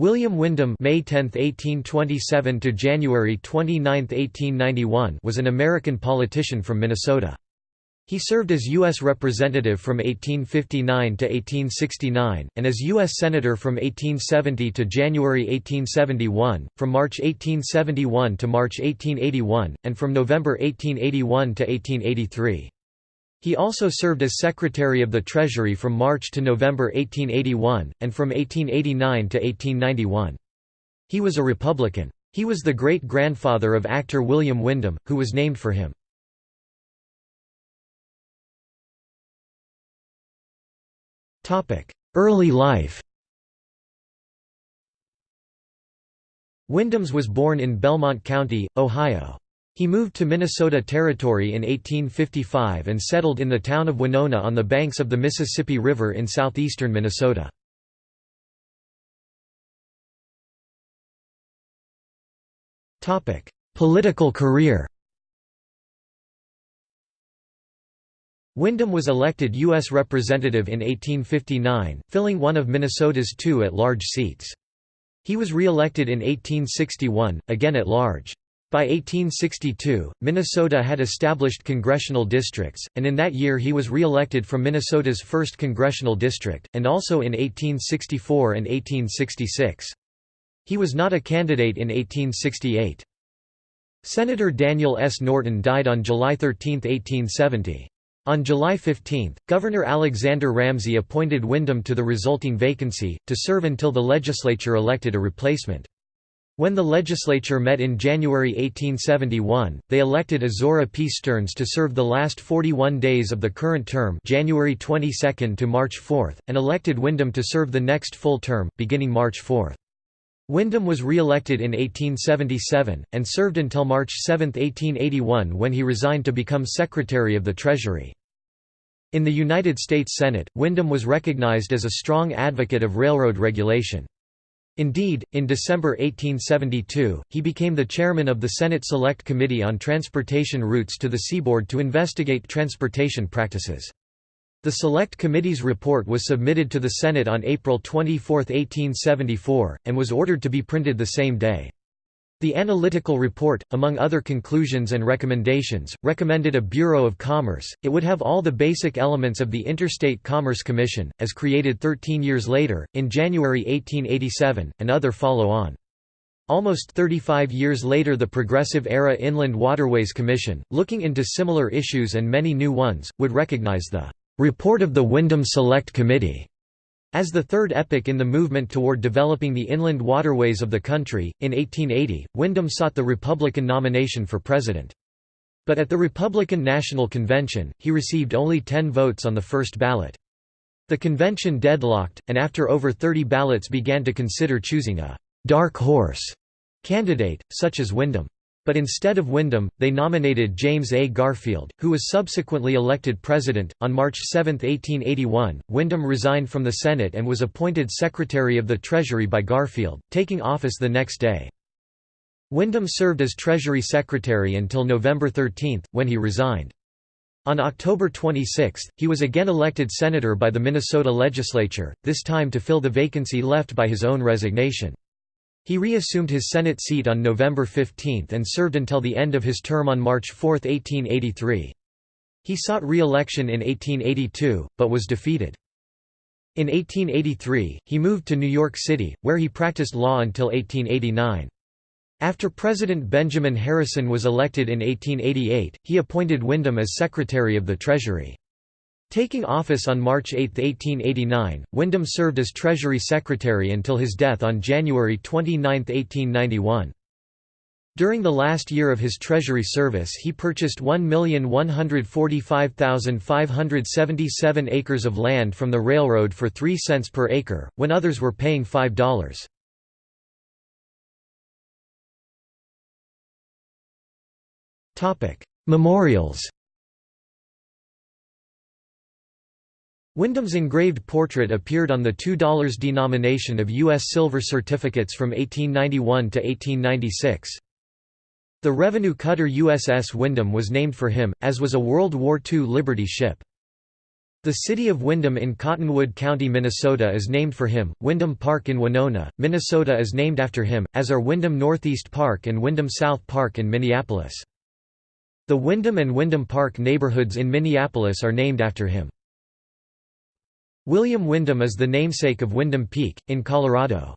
William Windom May 10, 1827 to January 29, 1891 was an American politician from Minnesota. He served as U.S. Representative from 1859 to 1869, and as U.S. Senator from 1870 to January 1871, from March 1871 to March 1881, and from November 1881 to 1883. He also served as Secretary of the Treasury from March to November 1881, and from 1889 to 1891. He was a Republican. He was the great-grandfather of actor William Windom, who was named for him. Early life Windom's was born in Belmont County, Ohio. He moved to Minnesota Territory in 1855 and settled in the town of Winona on the banks of the Mississippi River in southeastern Minnesota. Political career Windom was elected U.S. Representative in 1859, filling one of Minnesota's two at-large seats. He was re-elected in 1861, again at large. By 1862, Minnesota had established congressional districts, and in that year he was re-elected from Minnesota's 1st congressional district, and also in 1864 and 1866. He was not a candidate in 1868. Senator Daniel S. Norton died on July 13, 1870. On July 15, Governor Alexander Ramsey appointed Windom to the resulting vacancy, to serve until the legislature elected a replacement. When the legislature met in January 1871, they elected Ozora P. Stearns to serve the last 41 days of the current term January 22 to March 4, and elected Windom to serve the next full term, beginning March 4. Windom was re-elected in 1877, and served until March 7, 1881 when he resigned to become Secretary of the Treasury. In the United States Senate, Windom was recognized as a strong advocate of railroad regulation. Indeed, in December 1872, he became the chairman of the Senate Select Committee on Transportation Routes to the Seaboard to investigate transportation practices. The Select Committee's report was submitted to the Senate on April 24, 1874, and was ordered to be printed the same day. The analytical report, among other conclusions and recommendations, recommended a Bureau of Commerce. It would have all the basic elements of the Interstate Commerce Commission, as created 13 years later, in January 1887, and other follow on. Almost 35 years later the Progressive-era Inland Waterways Commission, looking into similar issues and many new ones, would recognize the "...report of the Windom Select Committee." As the third epoch in the movement toward developing the inland waterways of the country, in 1880, Windom sought the Republican nomination for president. But at the Republican National Convention, he received only 10 votes on the first ballot. The convention deadlocked, and after over 30 ballots began to consider choosing a «dark horse» candidate, such as Windom. But instead of Windom, they nominated James A. Garfield, who was subsequently elected president. On March 7, 1881, Windom resigned from the Senate and was appointed Secretary of the Treasury by Garfield, taking office the next day. Windom served as Treasury Secretary until November 13, when he resigned. On October 26, he was again elected senator by the Minnesota legislature, this time to fill the vacancy left by his own resignation. He reassumed his Senate seat on November 15 and served until the end of his term on March 4, 1883. He sought re-election in 1882, but was defeated. In 1883, he moved to New York City, where he practiced law until 1889. After President Benjamin Harrison was elected in 1888, he appointed Windom as Secretary of the Treasury. Taking office on March 8, 1889, Windom served as Treasury Secretary until his death on January 29, 1891. During the last year of his Treasury service he purchased 1,145,577 acres of land from the railroad for 3 cents per acre, when others were paying $5. Memorials Windom's engraved portrait appeared on the $2 denomination of U.S. silver certificates from 1891 to 1896. The revenue cutter USS Windom was named for him, as was a World War II Liberty ship. The city of Windom in Cottonwood County, Minnesota is named for him. Windom Park in Winona, Minnesota is named after him, as are Windom Northeast Park and Windom South Park in Minneapolis. The Windom and Windom Park neighborhoods in Minneapolis are named after him. William Windom is the namesake of Windom Peak, in Colorado.